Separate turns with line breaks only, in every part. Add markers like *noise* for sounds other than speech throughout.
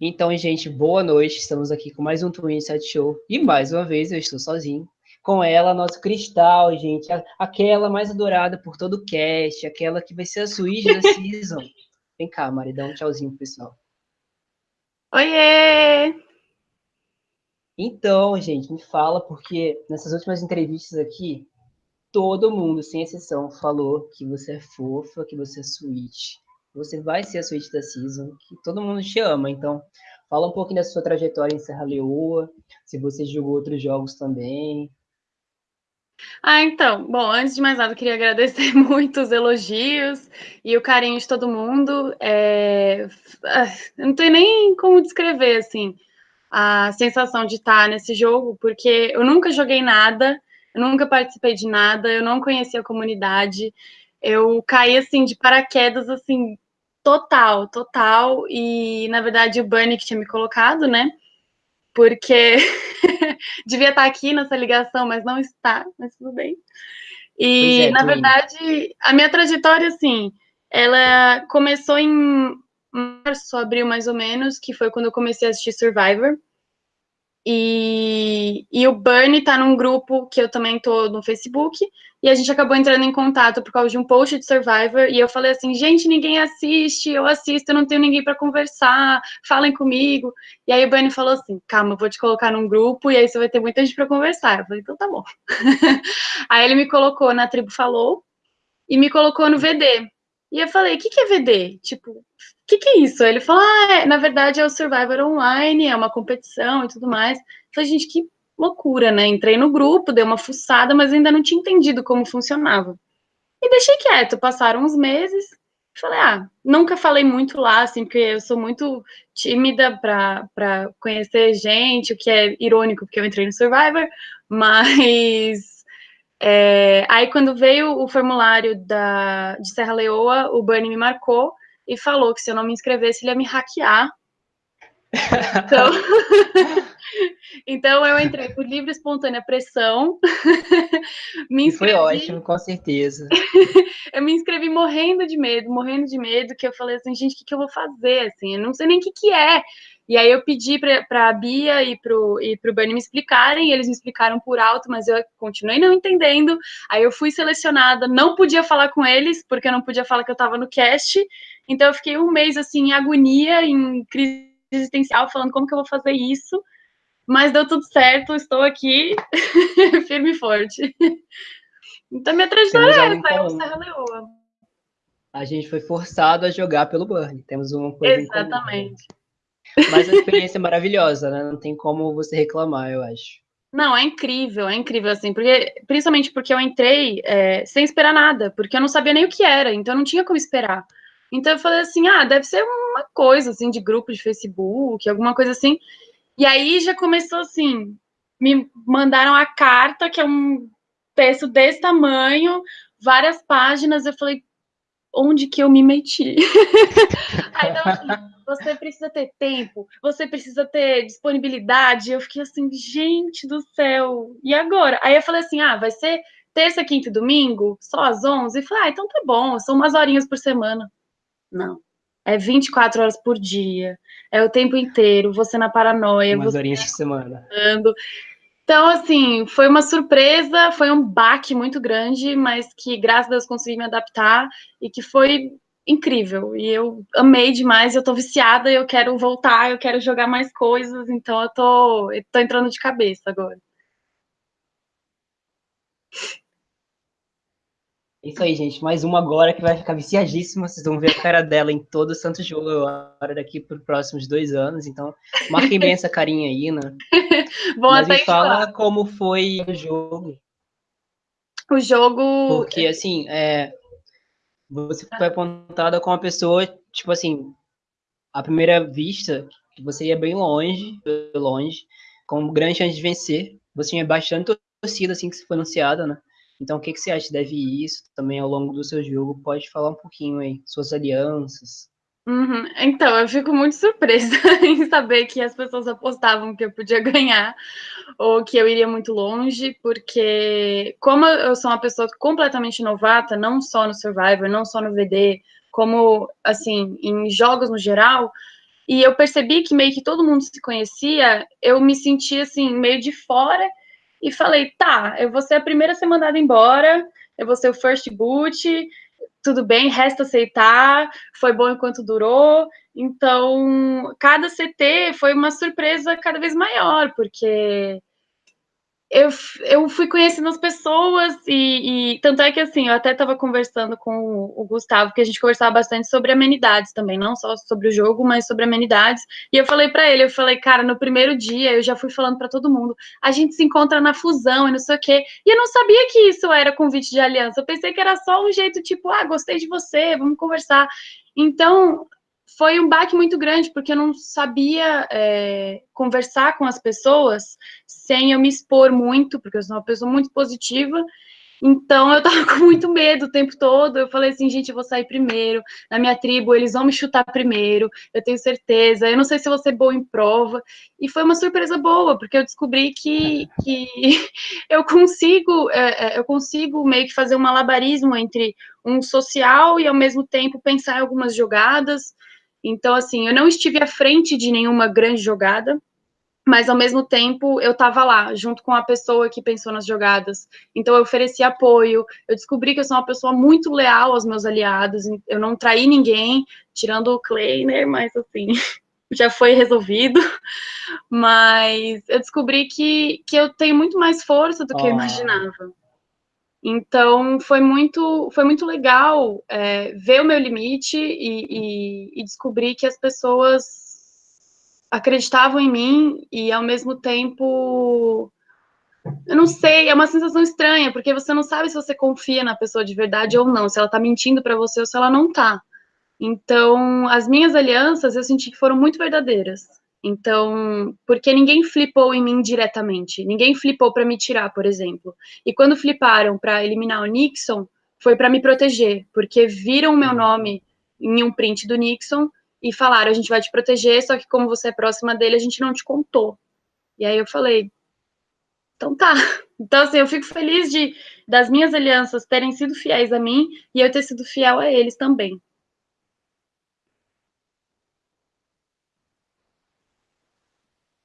Então, gente, boa noite. Estamos aqui com mais um Twin Set Show. E mais uma vez eu estou sozinho. Com ela, nosso cristal, gente. Aquela mais adorada por todo o cast. Aquela que vai ser a Switch da *laughs* season. Vem cá, Mari, dá um tchauzinho pro pessoal.
Oiê!
Então, gente, me fala, porque nessas últimas entrevistas aqui, todo mundo, sem exceção, falou que você é fofa, que você é sweet você vai ser a suíte da season, que todo mundo te ama. Então, fala um pouquinho da sua trajetória em Serra Leoa, se você jogou outros jogos também.
Ah, então, bom, antes de mais nada, eu queria agradecer *laughs* muito os elogios e o carinho de todo mundo. É... Não tenho nem como descrever, assim, a sensação de estar nesse jogo, porque eu nunca joguei nada, eu nunca participei de nada, eu não conhecia a comunidade, eu caí, assim, de paraquedas, assim, Total, total. E, na verdade, o Bunny que tinha me colocado, né? Porque *laughs* devia estar aqui nessa ligação, mas não está, mas tudo bem. E, é, na verdade, a minha trajetória, assim, ela começou em março, abril mais ou menos, que foi quando eu comecei a assistir Survivor. E, e o Bernie tá num grupo que eu também tô no Facebook, e a gente acabou entrando em contato por causa de um post de Survivor, e eu falei assim, gente, ninguém assiste, eu assisto, eu não tenho ninguém para conversar, falem comigo. E aí o Bernie falou assim, calma, eu vou te colocar num grupo, e aí você vai ter muita gente para conversar. Eu falei, então tá bom. *laughs* aí ele me colocou na Tribo Falou, e me colocou no VD. E eu falei, o que, que é VD? Tipo, que, que é isso? Ele falou, ah, é, na verdade é o Survivor Online, é uma competição e tudo mais. Eu falei, gente, que loucura, né? Entrei no grupo, dei uma fuçada, mas ainda não tinha entendido como funcionava. E deixei quieto, passaram uns meses, falei, ah, nunca falei muito lá, assim, porque eu sou muito tímida para conhecer gente, o que é irônico, porque eu entrei no Survivor, *laughs* mas... É, aí, quando veio o formulário da, de Serra Leoa, o Bernie me marcou, e falou que se eu não me inscrevesse, ele ia me hackear. *laughs* Então, *laughs* *laughs* então eu entrei por livre e espontânea pressão. *laughs*
me inscrevi... Foi ótimo, com certeza. *laughs*
eu me inscrevi morrendo de medo, morrendo de medo, que eu falei assim, gente, o que, que eu vou fazer? Assim, eu não sei nem o que, que é. E aí eu pedi para a Bia e para o e pro Bernie me explicarem, e eles me explicaram por alto, mas eu continuei não entendendo. Aí eu fui selecionada, não podia falar com eles, porque eu não podia falar que eu estava no cast. Então eu fiquei um mês assim em agonia, em crise existencial, falando como que eu vou fazer isso. Mas deu tudo certo, estou aqui, *laughs* firme e forte. Então minha trajetória essa, é o Serra Leoa.
A gente foi forçado a jogar pelo Burn. Temos uma coisa
Exatamente.
Mas a experiência é maravilhosa, né? Não tem como você reclamar, eu acho.
Não, é incrível, é incrível, assim, porque, principalmente porque eu entrei é, sem esperar nada, porque eu não sabia nem o que era, então não tinha como esperar. Então eu falei assim, ah, deve ser uma coisa, assim, de grupo de Facebook, alguma coisa assim. E aí já começou assim, me mandaram a carta, que é um texto desse tamanho, várias páginas, eu falei, onde que eu me meti? *laughs* aí assim, você precisa ter tempo, você precisa ter disponibilidade. Eu fiquei assim, gente do céu, e agora? Aí eu falei assim, ah, vai ser terça, quinta e domingo, só às 11? E falei, ah, então tá bom, são umas horinhas por semana. Não. É 24 horas por dia. É o tempo inteiro, você na paranoia.
Umas
você
horinhas por semana.
Então, assim, foi uma surpresa, foi um baque muito grande, mas que, graças a Deus, consegui me adaptar e que foi incrível. E eu amei demais, eu tô viciada, eu quero voltar, eu quero jogar mais coisas, então eu tô, eu tô entrando de cabeça agora.
Isso aí, gente. Mais uma agora que vai ficar viciadíssima. Vocês vão ver a cara dela em todo o santo jogo agora daqui para os próximos dois anos. Então, marquem bem essa carinha aí, né? *laughs*
Bom,
Mas me fala como foi o jogo.
O jogo.
Porque, assim, é, você foi apontada como uma pessoa, tipo assim, à primeira vista, você ia bem longe, longe, com grande chance de vencer. Você tinha bastante torcida, assim, que você foi anunciada, né? Então, o que, que você acha deve isso também ao longo do seu jogo? Pode falar um pouquinho aí, suas alianças.
Uhum. Então, eu fico muito surpresa *laughs* em saber que as pessoas apostavam que eu podia ganhar ou que eu iria muito longe, porque como eu sou uma pessoa completamente novata, não só no Survivor, não só no VD, como, assim, em jogos no geral, e eu percebi que meio que todo mundo se conhecia, eu me senti assim, meio de fora, e falei, tá, eu vou ser a primeira a ser mandada embora, eu vou ser o first boot, tudo bem, resta aceitar, foi bom enquanto durou. Então, cada CT foi uma surpresa cada vez maior, porque eu, eu fui conhecendo as pessoas e, e, tanto é que assim, eu até estava conversando com o, Gustavo, que a gente conversava bastante sobre amenidades também, não só sobre o jogo, mas sobre amenidades. E eu falei para ele, eu falei, cara, no primeiro dia eu já fui falando para todo mundo, a gente se encontra na fusão e não sei o quê. E eu não sabia que isso era convite de aliança. Eu pensei que era só um jeito tipo, ah, gostei de você, vamos conversar. Então, foi um baque muito grande, porque eu não sabia é, conversar com as pessoas sem eu me expor muito, porque eu sou uma pessoa muito positiva, então eu tava *laughs* com muito medo o tempo todo. Eu falei assim, gente, eu vou sair primeiro. Na minha tribo, eles vão me chutar primeiro, eu tenho certeza. Eu não sei se vou ser boa em prova. E foi uma surpresa boa, porque eu descobri que, que *laughs* eu consigo, é, é, eu consigo meio que fazer um malabarismo entre um social e ao mesmo tempo pensar em algumas jogadas. Então, assim, eu não estive à frente de nenhuma grande jogada, mas ao mesmo tempo eu estava lá, junto com a pessoa que pensou nas jogadas. Então eu ofereci apoio, eu descobri que eu sou uma pessoa muito leal aos meus aliados, eu não traí ninguém, tirando o Kleiner, mas assim, *laughs* já foi resolvido. Mas eu descobri que, que eu tenho muito mais força do que oh. eu imaginava. Então foi muito, foi muito legal é, ver o meu limite e, e, e, descobrir que as pessoas acreditavam em mim e ao mesmo tempo eu não sei, é uma sensação estranha, porque você não sabe se você confia na pessoa de verdade ou não, se ela tá mentindo para você ou se ela não tá. Então, as minhas alianças eu senti que foram muito verdadeiras. Então, porque ninguém flipou em mim diretamente, ninguém flipou para me tirar, por exemplo. E quando fliparam para eliminar o Nixon, foi para me proteger, porque viram o meu uhum. nome em um print do Nixon e falaram: a gente vai te proteger, só que como você é próxima dele, a gente não te contou. E aí eu falei: então tá. *laughs* Então, assim, eu fico feliz de das minhas alianças terem sido fiéis a mim e eu ter sido fiel a eles também.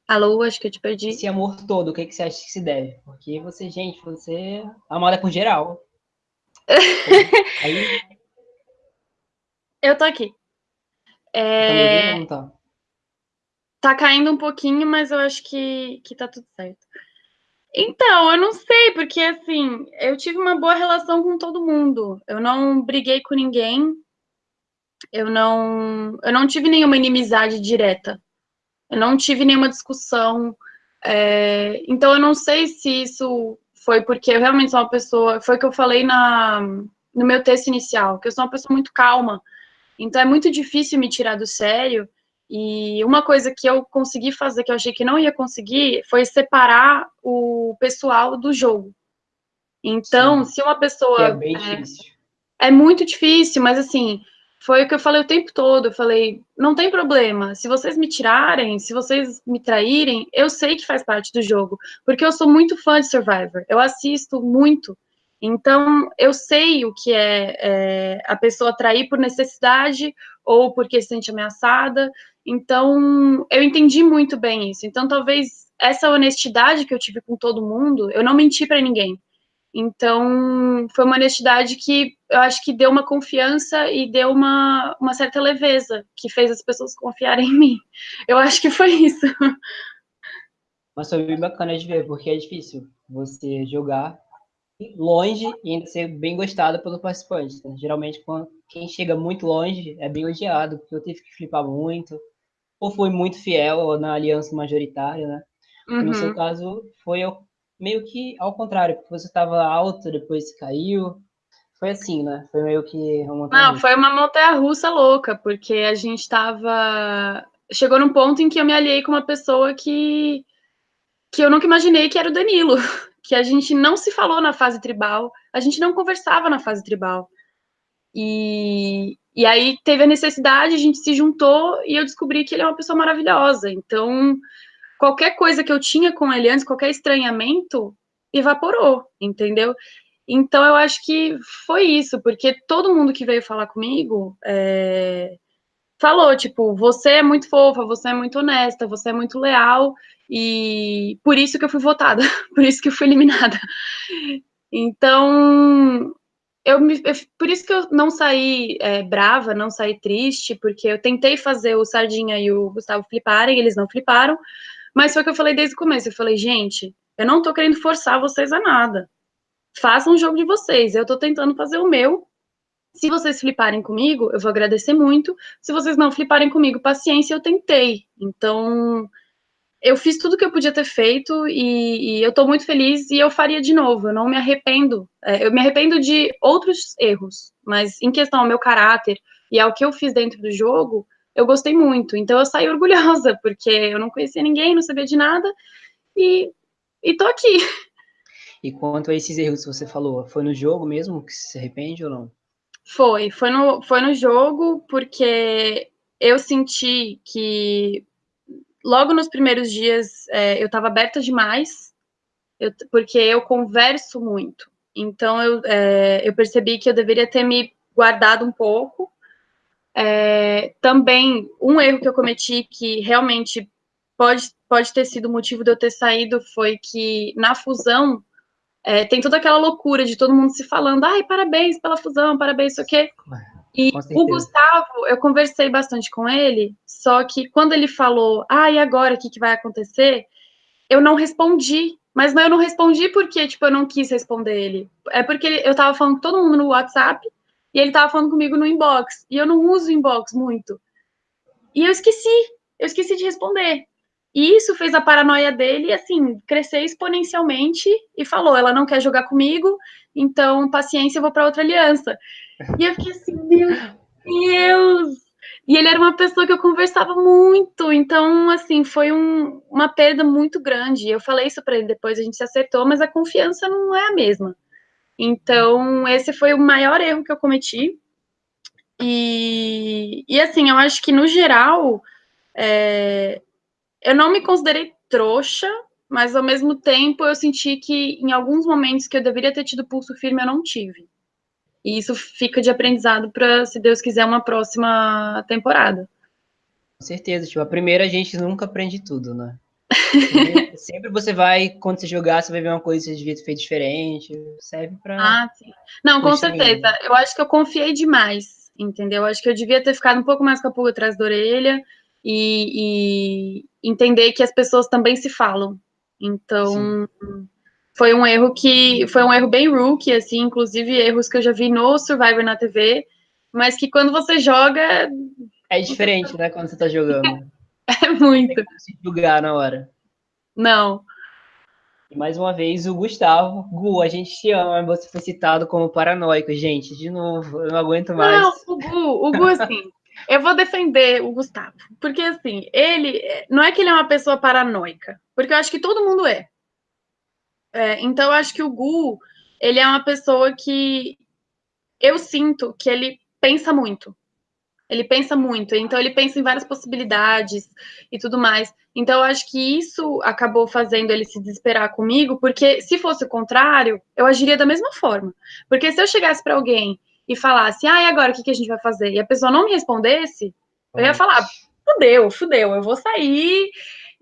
Alô, acho que eu te perdi.
Esse amor todo, o que, que você acha que se deve? Porque você, gente, você é amada por geral.
Aí... *laughs* Eu tô aqui. É... Tá, tá? tá caindo um pouquinho, mas eu acho que, que tá tudo certo. Então, eu não sei, porque assim, eu tive uma boa relação com todo mundo. Eu não briguei com ninguém. Eu não, eu não tive nenhuma inimizade direta. Eu não tive nenhuma discussão. É, então, eu não sei se isso foi porque eu realmente sou uma pessoa. Foi o que eu falei na, no meu texto inicial, que eu sou uma pessoa muito calma. Então, é muito difícil me tirar do sério. E uma coisa que eu consegui fazer, que eu achei que não ia conseguir, foi separar o pessoal do jogo. Então, Sim. se uma pessoa.
É bem é.
É muito difícil, mas assim, foi o que eu falei o tempo todo. Eu falei, não tem problema. Se vocês me tirarem, se vocês me traírem, eu sei que faz parte do jogo, porque eu sou muito fã de Survivor. Eu assisto muito. Então, eu sei o que é, é a pessoa trair por necessidade ou porque se sente ameaçada. Então, eu entendi muito bem isso. Então, talvez essa honestidade que eu tive com todo mundo, eu não menti para ninguém. Então, foi uma honestidade que eu acho que deu uma confiança e deu uma, uma certa leveza, que fez as pessoas confiarem em mim. Eu acho que foi isso.
Mas foi bem bacana de ver, porque é difícil você jogar longe e ainda ser bem gostado pelo participante. Né? Geralmente, quando quem chega muito longe é bem odiado, porque eu tive que flipar muito, ou foi muito fiel na aliança majoritária, né? Uhum. No seu uhum. caso, foi meio que ao contrário, porque você estava alto, depois caiu. Foi assim, né? Foi meio que
uma Não, foi uma montanha russa louca, porque a gente estava chegou num ponto em que eu me aliei com uma pessoa que que eu nunca imaginei que era o Danilo, *laughs* que a gente não se falou na fase tribal, a gente não conversava na fase tribal. E, e aí teve a necessidade, a gente se juntou e eu descobri que ele é uma pessoa maravilhosa. Então, qualquer coisa que eu tinha com ele antes, qualquer estranhamento, evaporou, entendeu? Então eu acho que foi isso, porque todo mundo que veio falar comigo é, falou, tipo, você é muito fofa, você é muito honesta, você é muito leal, e por isso que eu fui votada, *laughs* por isso que eu fui eliminada. Então, eu me, eu, por isso que eu não saí é, brava, não saí triste, porque eu tentei fazer o Sardinha e o Gustavo fliparem, eles não fliparam, mas foi o que eu falei desde o começo, eu falei, gente, eu não tô querendo forçar vocês a nada, façam um jogo de vocês, eu tô tentando fazer o meu, se vocês fliparem comigo, eu vou agradecer muito, se vocês não fliparem comigo, paciência, eu tentei, então eu fiz tudo que eu podia ter feito e, e eu estou muito feliz e eu faria de novo. Eu não me arrependo. É, eu me arrependo de outros erros, mas em questão ao meu caráter e ao que eu fiz dentro do jogo, eu gostei muito. Então eu saí *laughs* orgulhosa, porque eu não conhecia ninguém, não sabia de nada e, e tô aqui.
E quanto a esses erros que você falou, foi no jogo mesmo que se arrepende ou não?
Foi, foi no, foi no jogo, porque eu senti que logo nos primeiros dias é, eu estava aberta demais, eu, porque eu converso muito. Então eu, é, eu percebi que eu deveria ter me guardado um pouco. É, também um erro que eu cometi que realmente pode, pode ter sido o motivo de eu ter saído foi que na fusão é, tem toda aquela loucura de todo mundo se falando, ai, parabéns pela fusão, parabéns, isso aqui. E o Gustavo, eu conversei bastante com ele, só que quando ele falou, ah, e agora, o que, que vai acontecer? Eu não respondi, mas eu não respondi porque, tipo, eu não quis responder ele. É porque eu tava falando com todo mundo no WhatsApp, e ele tava falando comigo no inbox, e eu não uso inbox muito. E eu esqueci, eu esqueci de responder. E isso fez a paranoia dele, assim, crescer exponencialmente, e falou, ela não quer jogar comigo, então, paciência, eu vou para outra aliança. E eu fiquei assim, meu Deus! E ele era uma pessoa que eu conversava muito, então, assim, foi um, uma perda muito grande. Eu falei isso para ele depois, a gente se acertou, mas a confiança não é a mesma. Então, esse foi o maior erro que eu cometi. E, e assim, eu acho que, no geral, é, eu não me considerei trouxa, mas ao mesmo tempo eu senti que em alguns momentos que eu deveria ter tido pulso firme, eu não tive. E isso fica de aprendizado para, se Deus quiser, uma próxima temporada.
Com certeza, tipo, a primeira a gente nunca aprende tudo, né? Sempre, sempre você vai, quando você jogar, você vai ver uma coisa que você devia ter feito diferente, serve para...
Ah, sim. Não, com certeza. Eu acho que eu confiei demais, entendeu? Eu acho que eu devia ter ficado um pouco mais com a pulga atrás da orelha e, e entender que as pessoas também se falam. Então, sim foi um erro que foi um erro bem rookie, assim, inclusive erros que eu já vi no Survivor na TV, mas que quando você joga.
É diferente, né? Quando você tá jogando. *laughs* *laughs*
é muito. Não
julgar na hora.
Não.
E mais uma vez, o Gustavo. Gu, a gente te ama, você foi citado como paranoico, gente. De novo, eu não aguento mais.
Não, o Gu, o Gu, assim. eu vou defender o Gustavo, porque assim, ele não é que ele é uma pessoa paranoica, porque eu acho que todo mundo é. É, então, eu acho que o Gu, ele é uma pessoa que eu sinto que ele pensa muito. Ele pensa muito, então ele pensa em várias possibilidades e tudo mais. Então, eu acho que isso acabou fazendo ele se desesperar comigo, porque se fosse o contrário, eu agiria da mesma forma. Porque se eu chegasse para alguém e falasse, ah, e agora o que, que a gente vai fazer? E a pessoa não me respondesse, eu ia falar, fudeu, fudeu, eu vou sair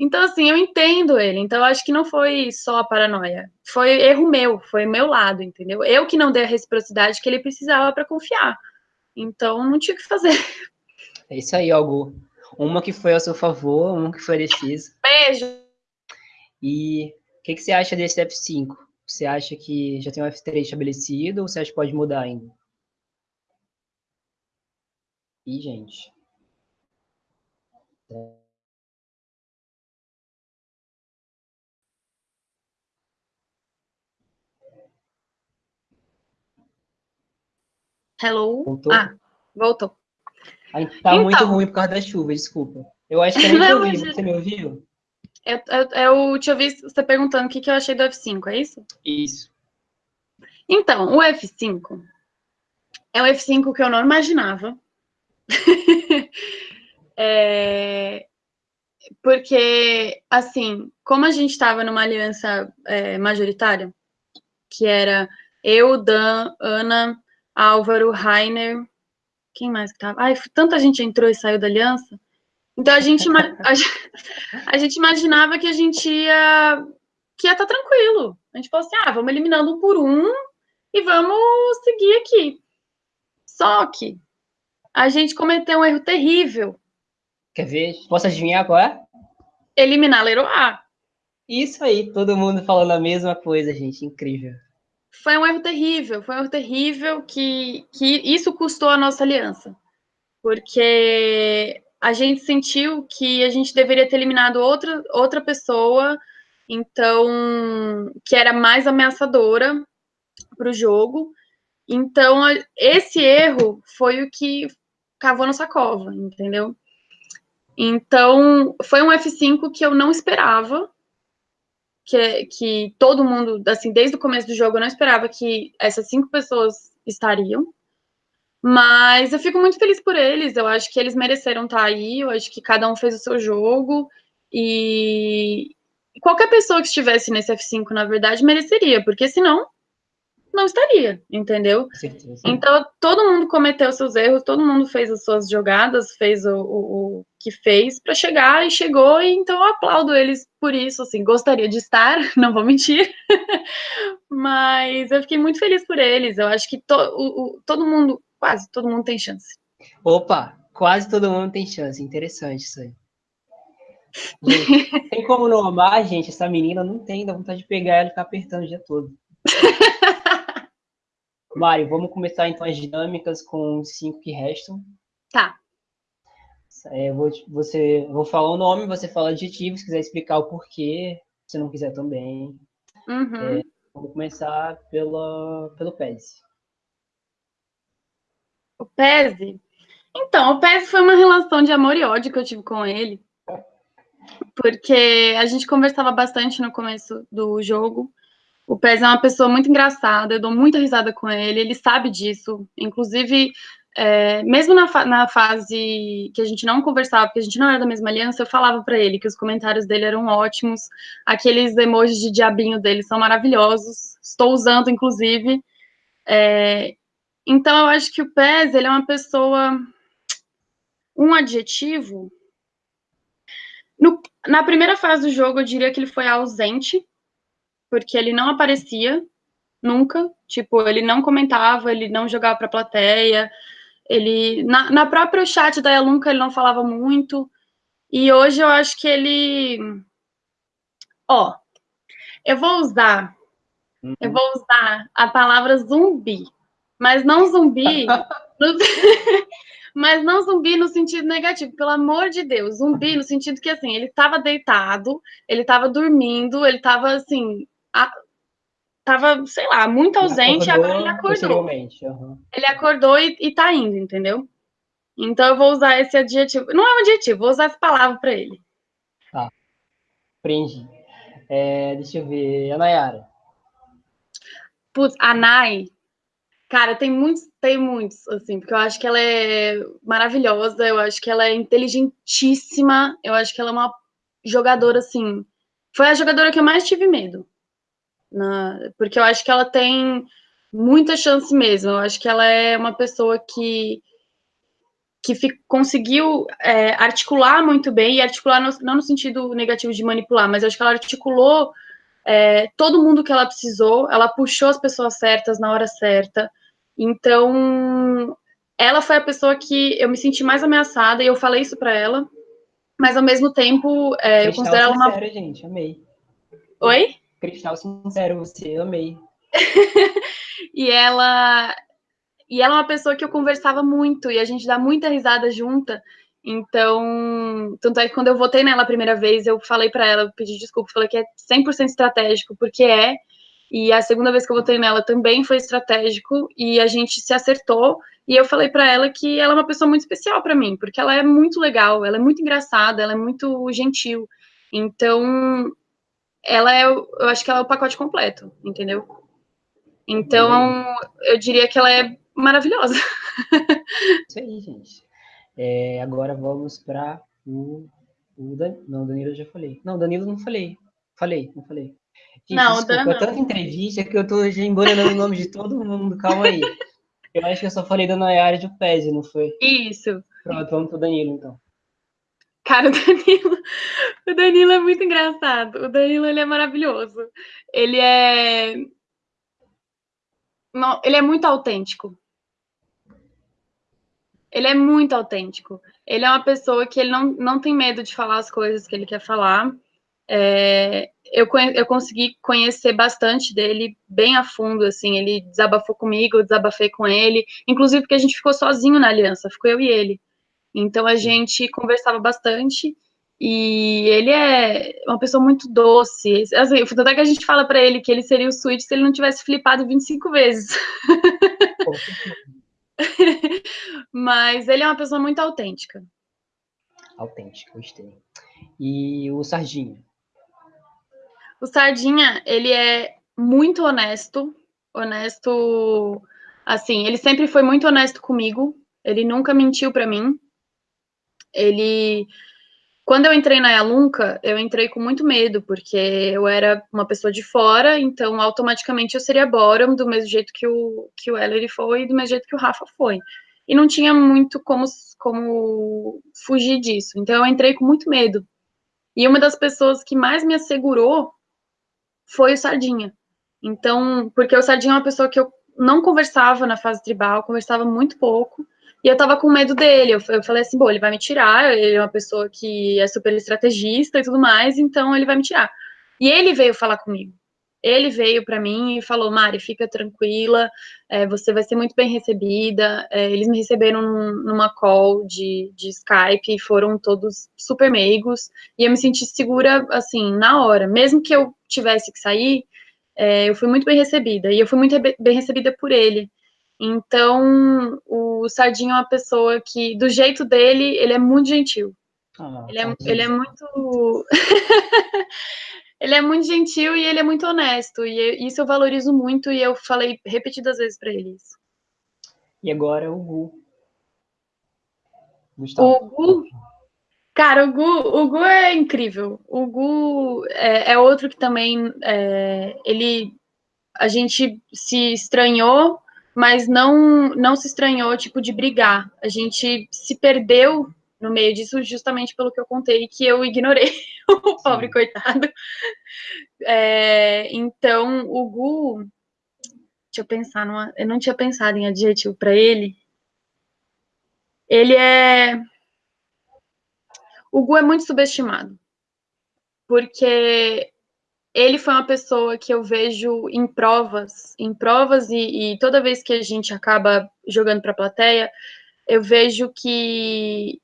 então, assim, eu entendo ele. Então, eu acho que não foi só a paranoia. Foi erro meu, foi meu lado, entendeu? Eu que não dei a reciprocidade que ele precisava para confiar. Então, não tinha o que fazer.
É isso aí, algo. Uma que foi a seu favor, uma que foi decisa.
Beijo!
E o que, que você acha desse F5? Você acha que já tem um F3 estabelecido ou você acha que pode mudar ainda? Ih, gente.
Hello?
Voltou?
Ah, voltou.
Tá então, muito ruim por causa da chuva, desculpa. Eu acho que eu *laughs* te ouvi, você me ouviu?
Eu, eu, eu te ouvi você perguntando o que, que eu achei do F5, é isso?
Isso.
Então, o F5 é o F5 que eu não imaginava. *laughs* é, porque, assim, como a gente estava numa aliança é, majoritária, que era eu, Dan, Ana, Álvaro, Rainer, quem mais que tava? Ai, tanta gente entrou e saiu da aliança. Então a gente, *laughs* a, gente imaginava que a gente ia que ia estar tá tranquilo. A gente falou assim: ah, vamos eliminando um por um e vamos seguir aqui. Só que a gente cometeu um erro terrível.
Quer ver? Posso adivinhar qual é?
Eliminar Leroy.
Isso aí, todo mundo falando a mesma coisa, gente. Incrível.
Foi um erro terrível, foi um erro terrível que, que isso custou a nossa aliança. Porque a gente sentiu que a gente deveria ter eliminado outra, outra pessoa, então, que era mais ameaçadora para o jogo. Então, esse erro foi o que cavou nossa cova, entendeu? Então, foi um F5 que eu não esperava, que, que todo mundo, assim, desde o começo do jogo, eu não esperava que essas cinco pessoas estariam. Mas eu fico muito feliz por eles. Eu acho que eles mereceram estar aí. Eu acho que cada um fez o seu jogo. E qualquer pessoa que estivesse nesse F5, na verdade, mereceria, porque senão não estaria, entendeu? Sim, sim. Então, todo mundo cometeu seus erros, todo mundo fez as suas jogadas, fez o, o, o que fez para chegar e chegou, e então eu aplaudo eles por isso, assim, gostaria de estar, *laughs* não vou mentir, *laughs* mas eu fiquei muito feliz por eles, eu acho que to, o, todo mundo Quase todo mundo tem chance.
Opa, quase todo mundo tem chance. Interessante isso aí. Gente, *laughs* tem como não amar, gente? Essa menina não tem, dá vontade de pegar ela e ficar apertando o dia todo. Mário, vamos começar então as dinâmicas com os cinco que restam.
Tá.
É, vou, você, vou falar o nome, você fala adjetivo, se quiser explicar o porquê, se não quiser também.
Uhum. É,
vamos começar pela, pelo PES.
O Pese? Então, o Pese foi uma relação de amor e ódio que eu tive com ele. Porque a gente conversava bastante no começo do jogo. O Pez é uma pessoa muito engraçada, eu dou muita risada com ele, ele sabe disso. Inclusive, é, mesmo na, fa na, fase que a gente não conversava, porque a gente não era da mesma aliança, eu falava para ele que os comentários dele eram ótimos, aqueles emojis de diabinho dele são maravilhosos, estou usando, inclusive. É, então, eu acho que o Pez, ele é uma pessoa... Um adjetivo... No, na primeira fase do jogo, eu diria que ele foi ausente, porque ele não aparecia nunca. Tipo, ele não comentava, ele não jogava para a plateia. Ele, na, na própria chat da Elunca, ele não falava muito. E hoje eu acho que ele... Ó, eu vou usar... Uhum. Eu vou usar a palavra zumbi mas não zumbi. *laughs* no... *laughs* mas não zumbi no sentido negativo, pelo amor de Deus. Zumbi no sentido que, assim, ele estava deitado, ele estava dormindo, ele estava, assim, a... tava, sei lá, muito ausente, acordou, agora ele acordou. Uhum. Ele acordou e, e tá indo, entendeu? Então eu vou usar esse adjetivo. Não é um adjetivo, vou usar essa palavra para ele.
Tá. Aprendi. É, deixa eu ver. A Nayara.
Putz, a Nay, Cara, tem muitos, tem muitos, assim, porque eu acho que ela é maravilhosa, eu acho que ela é inteligentíssima, eu acho que ela é uma jogadora, assim. Foi a jogadora que eu mais tive medo. Na, porque eu acho que ela tem muita chance mesmo. Eu acho que ela é uma pessoa que que conseguiu é, articular muito bem, e articular no, não no sentido negativo de manipular, mas eu acho que ela articulou é, todo mundo que ela precisou, ela puxou as pessoas certas na hora certa, então, ela foi a pessoa que eu me senti mais ameaçada e eu falei isso para ela, mas ao mesmo tempo é, eu considero ela uma.
Sincero, gente, amei.
Oi?
Cristal sincero, você amei. *laughs*
e ela e ela é uma pessoa que eu conversava muito e a gente dá muita risada junta. Então, tanto é que quando eu votei nela a primeira vez, eu falei para ela, pedi desculpa, falei que é 100% estratégico, porque é, e a segunda vez que eu votei nela também foi estratégico e a gente se acertou. E eu falei para ela que ela é uma pessoa muito especial para mim, porque ela é muito legal, ela é muito engraçada, ela é muito gentil. Então, ela é, eu acho que ela é o pacote completo, entendeu? Então, eu diria que ela é maravilhosa. *laughs*
Isso aí, gente. É, agora vamos para o, o Dan... Não, Danilo eu já falei. Não, Danilo não falei. Falei, não falei. Gente, não, desculpa, tanta entrevista que eu tô já embolando o nome de todo mundo, calma aí. *laughs* Eu acho que eu só falei da Nayara de Pese, não foi?
Isso.
Pronto, vamos pro Danilo, então.
Cara, *laughs* o Danilo, o Danilo é muito engraçado. O Danilo, ele é maravilhoso. Ele é... Não, ele é muito autêntico. Ele é muito autêntico. Ele é uma pessoa que ele não, não tem medo de falar as coisas que ele quer falar. É, eu, eu consegui conhecer bastante dele bem a fundo, assim, ele desabafou comigo, eu desabafei com ele, inclusive porque a gente ficou sozinho na aliança, ficou eu e ele. Então a gente conversava bastante e ele é uma pessoa muito doce. Assim, tanto é que a gente fala para ele que ele seria o Switch se ele não tivesse flipado 25 vezes. *laughs* Mas ele é uma pessoa muito autêntica.
Autêntica, gostei. E o Sardinha?
O Sardinha, ele é muito honesto, honesto, assim, ele sempre foi muito honesto comigo, ele nunca mentiu para mim. Ele quando eu entrei na Yalunca, eu entrei com muito medo, porque eu era uma pessoa de fora, então automaticamente eu seria Borom, do mesmo jeito que o, que o Ellery foi, e do mesmo jeito que o Rafa foi. E não tinha muito como, como fugir disso. Então eu entrei com muito medo. E uma das pessoas que mais me assegurou foi o Sardinha. Então, porque o Sardinha é uma pessoa que eu não conversava na fase tribal, conversava muito pouco, e eu tava com medo dele. Eu, eu falei assim, bom, ele vai me tirar, ele é uma pessoa que é super estrategista e tudo mais, então ele vai me tirar. E ele veio falar comigo. Ele veio para mim e falou, Mari, fica tranquila, é, você vai ser muito bem recebida. É, eles me receberam num, numa call de, de Skype e foram todos super meigos. E eu me senti segura, assim, na hora. Mesmo que eu tivesse que sair, é, eu fui muito bem recebida. E eu fui muito bem recebida por ele. Então, o Sardinho é uma pessoa que, do jeito dele, ele é muito gentil. Ah, ele, é, ele é muito. *laughs* ele é muito gentil e ele é muito honesto. E isso eu valorizo muito e eu falei repetidas vezes para ele isso.
E agora o Gu.
Gustavo. O Gu. Cara, o Gu, o Gu é incrível. O Gu é, é outro que também é, ele a gente se estranhou, mas não não se estranhou tipo de brigar. A gente se perdeu no meio disso, justamente pelo que eu contei, que eu ignorei *laughs* o pobre Sim. coitado. É, então, o Gu, deixa eu pensar, numa, eu não tinha pensado em adjetivo para ele. Ele é. O Gu é muito subestimado, porque ele foi uma pessoa que eu vejo em provas, em provas, e, e toda vez que a gente acaba jogando para a plateia, eu vejo que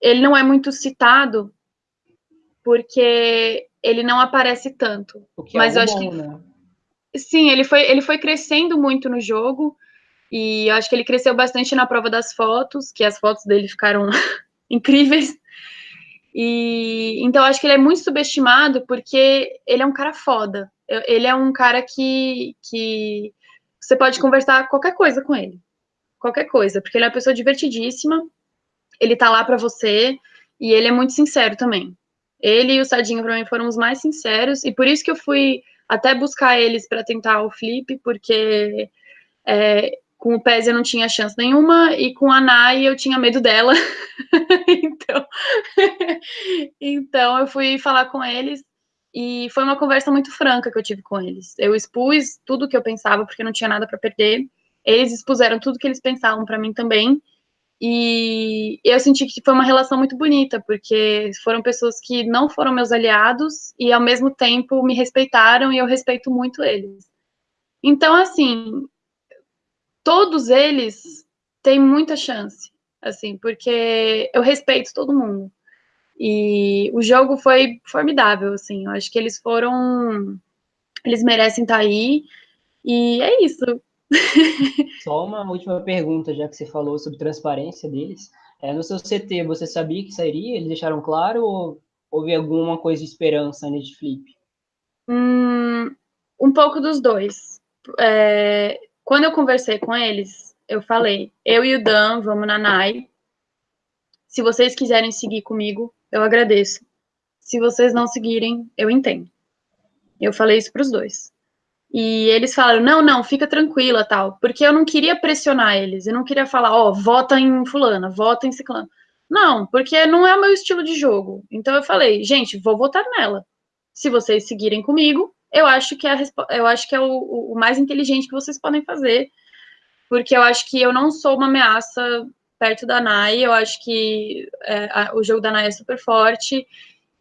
ele não é muito citado porque ele não aparece tanto.
É
mas
eu
acho
bom,
que
né?
sim, ele foi ele foi crescendo muito no jogo e eu acho que ele cresceu bastante na prova das fotos, que as fotos dele ficaram *laughs* incríveis. E então acho que ele é muito subestimado porque ele é um cara foda. Ele é um cara que, que você pode conversar qualquer coisa com ele. Qualquer coisa, porque ele é uma pessoa divertidíssima ele tá lá para você e ele é muito sincero também. Ele e o Sadinho para mim foram os mais sinceros e por isso que eu fui até buscar eles para tentar o flip, porque é, com o Pez eu não tinha chance nenhuma e com a Nai eu tinha medo dela. *laughs* então, então eu fui falar com eles e foi uma conversa muito franca que eu tive com eles. Eu expus tudo que eu pensava porque não tinha nada para perder. Eles expuseram tudo que eles pensavam para mim também. E eu senti que foi uma relação muito bonita, porque foram pessoas que não foram meus aliados e ao mesmo tempo me respeitaram e eu respeito muito eles. Então, assim, todos eles têm muita chance, assim, porque eu respeito todo mundo. E o jogo foi formidável, assim, eu acho que eles foram. Eles merecem estar aí. E é isso. *laughs*
Só uma última pergunta, já que você falou sobre transparência deles. É, no seu CT, você sabia que sairia? Eles deixaram claro ou houve alguma coisa de esperança nesse flip?
Hum, um pouco dos dois. É, quando eu conversei com eles, eu falei, eu e o Dan vamos na NAI. Se vocês quiserem seguir comigo, eu agradeço. Se vocês não seguirem, eu entendo. Eu falei isso para os dois. E eles falaram: não, não, fica tranquila, tal. Porque eu não queria pressionar eles. Eu não queria falar: ó, oh, vota em Fulana, vota em Ciclano. Não, porque não é o meu estilo de jogo. Então eu falei: gente, vou votar nela. Se vocês seguirem comigo, eu acho que é, eu acho que é o, o mais inteligente que vocês podem fazer. Porque eu acho que eu não sou uma ameaça perto da Nai. Eu acho que é, a, o jogo da Nai é super forte.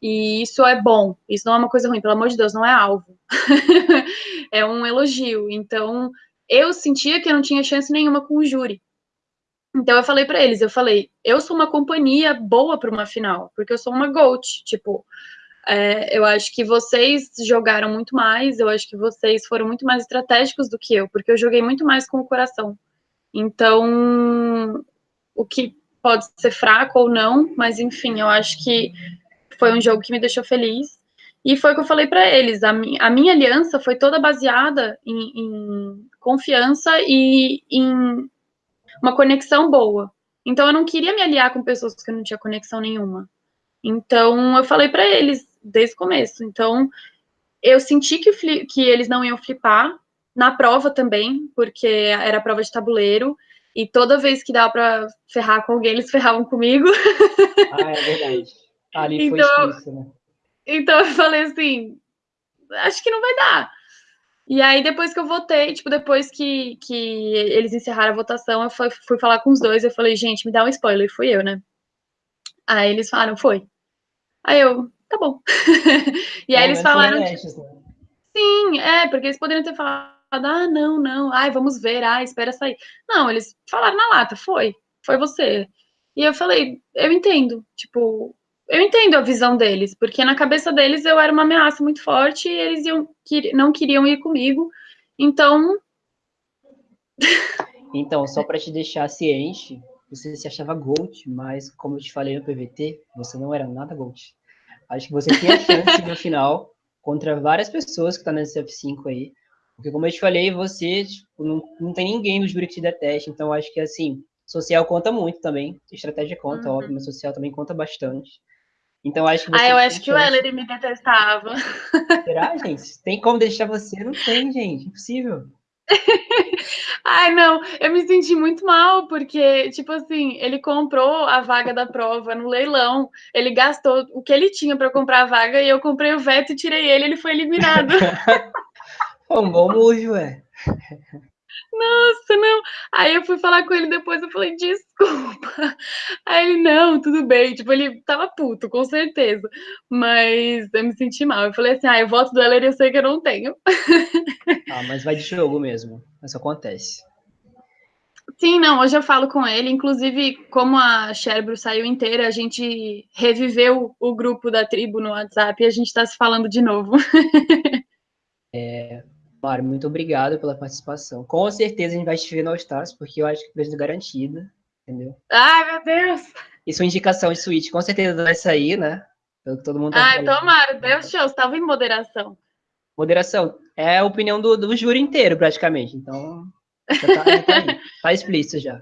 E isso é bom, isso não é uma coisa ruim, pelo amor de Deus, não é alvo. *laughs* é um elogio. Então, eu sentia que eu não tinha chance nenhuma com o júri. Então eu falei para eles, eu falei, eu sou uma companhia boa para uma final, porque eu sou uma GOAT, tipo, é, eu acho que vocês jogaram muito mais, eu acho que vocês foram muito mais estratégicos do que eu, porque eu joguei muito mais com o coração. Então, o que pode ser fraco ou não, mas enfim, eu acho que foi um jogo que me deixou feliz. E foi o que eu falei para eles. A, mi a, minha aliança foi toda baseada em, em, confiança e em uma conexão boa. Então eu não queria me aliar com pessoas que eu não tinha conexão nenhuma. Então eu falei para eles desde o começo. Então eu senti que, que eles não iam flipar na prova também, porque era prova de tabuleiro. E toda vez que dava para ferrar com alguém, eles ferravam comigo.
Ah, é verdade. Ali então, foi explícito, né?
Então eu falei assim, acho que não vai dar. E aí, depois que eu votei, tipo, depois que, que eles encerraram a votação, eu fui, fui falar com os dois, eu falei, gente, me dá um spoiler, fui eu, né? Aí eles falaram, foi. Aí eu, tá bom. *laughs* e aí eles falaram. né? Sim, é, porque eles poderiam ter falado, ah, não, não, ai, vamos ver, ai, espera sair. Não, eles falaram na lata, foi, foi você. E eu falei, eu entendo, tipo, eu entendo a visão deles, porque na cabeça deles eu era uma ameaça muito forte e eles iam, não queriam ir comigo. Então. *laughs*
Então, só para te deixar ciente, você se achava Gold, mas como eu te falei no PVT, você não era nada Gold. Acho que você tinha chance no final contra várias pessoas que estão tá nesse F5 aí. Porque, como eu te falei, você tipo, não, não tem ninguém no júri que te deteste. Então, acho que, assim, social conta muito também. Estratégia conta, uhum. óbvio, mas social também conta bastante. Então acho que
Ah, eu acho que o Ellery me detestava.
Será, gente? Tem como deixar você? Não tem, gente. Impossível. *laughs*
Ai, não, eu me senti muito mal, porque, tipo assim, ele comprou a vaga da prova no leilão, ele gastou o que ele tinha para comprar a vaga e eu comprei o veto e tirei ele, ele foi eliminado. *laughs*
um bom mujo, ué.
Nossa, não. Aí eu fui falar com ele depois, eu falei, desculpa. *laughs* Aí ele, não, tudo bem. Tipo, ele tava puto, com certeza. Mas eu me senti mal. Eu falei assim, ah, eu voto do Heller eu sei que eu não tenho.
Ah, mas vai de jogo mesmo. Isso acontece.
Sim, não, hoje eu falo com ele, inclusive, como a Sherbro saiu inteira, a gente reviveu o grupo da tribo no WhatsApp e a gente tá se falando de novo. *laughs*
É, Mário, muito obrigado pela participação. Com certeza a gente vai te ver no Stars, porque eu acho que preço garantida, entendeu?
Ai, meu Deus!
Isso é uma indicação de suíte, com certeza vai sair, né? Pelo que todo mundo
tá Ai, tomara, Deus show, estava em moderação.
Moderação, é a opinião do, do júri inteiro, praticamente, então já tá, já tá, tá *laughs* explícito já.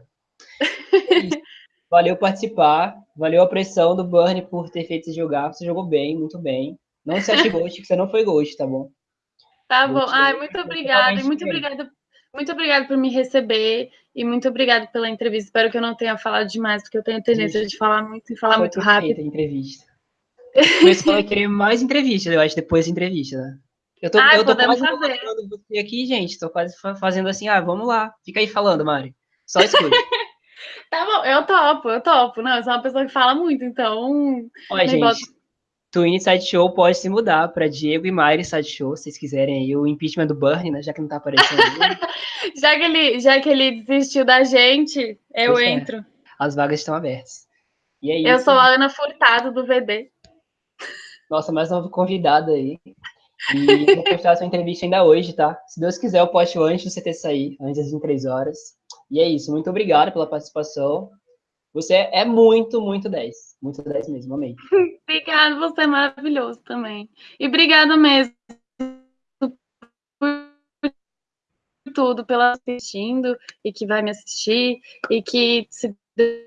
É valeu participar, valeu a pressão do Burn por ter feito esse jogar, você jogou bem, muito bem. Não se ache ghost, *laughs* que você não foi ghost, tá bom?
Tá bom. Ai, muito obrigada. Muito obrigada. Muito obrigada por me receber e muito obrigada pela entrevista. Espero que eu não tenha falado demais, porque eu tenho tendência de falar muito e falar Foi muito rápido.
entrevista. Você vai querer mais entrevistas, eu acho, depois da entrevista, né? Eu tô,
ah,
eu tô
quase fazer.
você aqui, gente. Tô quase fazendo assim, ah, vamos lá. Fica aí falando, Mari. Só escute. *laughs*
tá bom, eu topo, eu topo. Não, eu sou uma pessoa que fala muito, então.
Olha, gente, Twin Sideshow pode se mudar para Diego e Mayra Sideshow, se vocês quiserem aí, o impeachment do Bernie, né, já que não tá aparecendo. *laughs*
já, que ele, já que ele desistiu da gente, eu pois é. entro. É.
As vagas estão abertas. E
é eu sou a Ana Furtado, do VD.
Nossa, mais uma convidada aí. E vou postar sua entrevista ainda hoje, tá? Se Deus quiser, eu posto antes do CT sair, antes das três horas. E é isso, muito obrigado pela participação. Você é muito, muito 10. Muito 10 mesmo, amei. *laughs*
Obrigada, você é maravilhoso também. E obrigada mesmo por tudo, pela assistindo e que vai me assistir. E que, se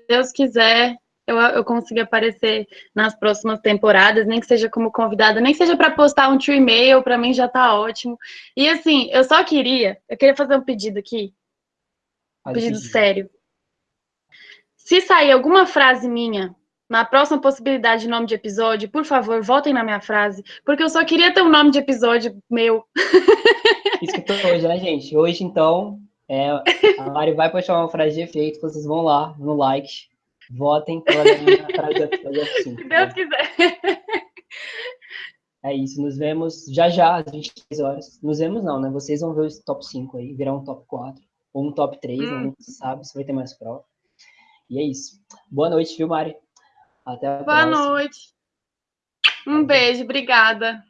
Deus quiser, eu, eu consiga aparecer nas próximas temporadas, nem que seja como convidada, nem que seja para postar um tio e-mail, para mim já tá ótimo. E assim, eu só queria, eu queria fazer um pedido aqui. Um pedido sério. Se sair alguma frase minha na próxima possibilidade de nome de episódio, por favor, voltem na minha frase, porque eu só queria ter um nome de episódio meu.
Isso que hoje, né, gente? Hoje, então, é, a Mari vai postar uma frase de efeito, vocês vão lá no like, votem pela minha frase de efeito. *laughs* Se
Deus quiser.
É isso, nos vemos já já, às 23 horas. Nos vemos não, né? Vocês vão ver o top 5 aí, virar um top 4, ou um top 3, hum. né? Não sabe se vai ter mais prova. E é isso. Boa noite, viu, Mari? Até a
Boa
próxima.
noite. Um beijo, obrigada.